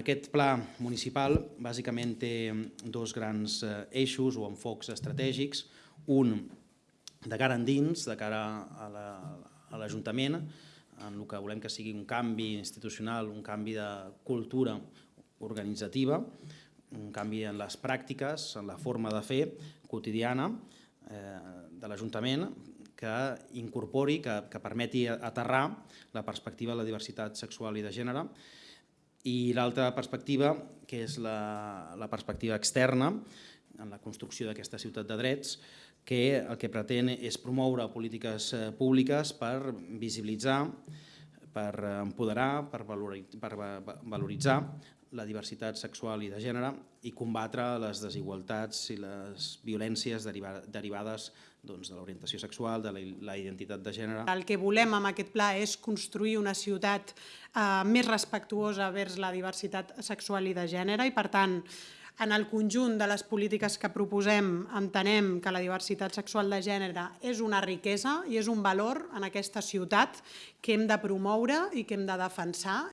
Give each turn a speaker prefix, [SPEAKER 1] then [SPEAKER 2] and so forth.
[SPEAKER 1] Aquest pla municipal bàsicament té dos grans eh, eixos o enfocs estratègics. Un de cara endins, de cara a la- l'Ajuntament, en el que volem que sigui un canvi institucional, un canvi de cultura organitzativa, un canvi en les pràctiques, en la forma de fer quotidiana eh, de l'Ajuntament que incorpori, que, que permeti aterrar la perspectiva de la diversitat sexual i de gènere i l'altra perspectiva, que és la, la perspectiva externa, en la construcció d'aquesta ciutat de drets, que el que pretén és promoure polítiques eh, públiques per visibilitzar, per eh, empoderar, per, valori- per va- va- valoritzar la diversitat sexual i de gènere i combatre les desigualtats i les violències deriva- derivades doncs, de l'orientació sexual, de la identitat de gènere.
[SPEAKER 2] El que volem amb aquest pla és construir una ciutat eh, més respectuosa vers la diversitat sexual i de gènere i, per tant, en el conjunt de les polítiques que proposem entenem que la diversitat sexual de gènere és una riquesa i és un valor en aquesta ciutat que hem de promoure i que hem de defensar.